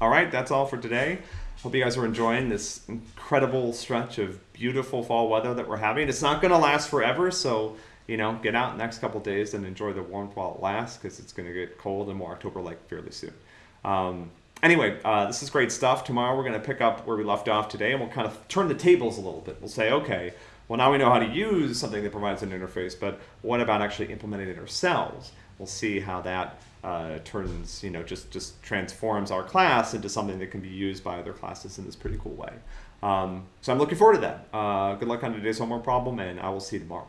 All right, that's all for today. Hope you guys are enjoying this incredible stretch of beautiful fall weather that we're having. It's not going to last forever, so you know, get out the next couple days and enjoy the warmth while it lasts because it's going to get cold and more October-like fairly soon. Um, anyway, uh, this is great stuff. Tomorrow we're going to pick up where we left off today, and we'll kind of turn the tables a little bit. We'll say, okay, well now we know how to use something that provides an interface, but what about actually implementing it ourselves? We'll see how that uh, turns, you know, just just transforms our class into something that can be used by other classes in this pretty cool way. Um, so I'm looking forward to that. Uh, good luck on today's homework problem, and I will see you tomorrow.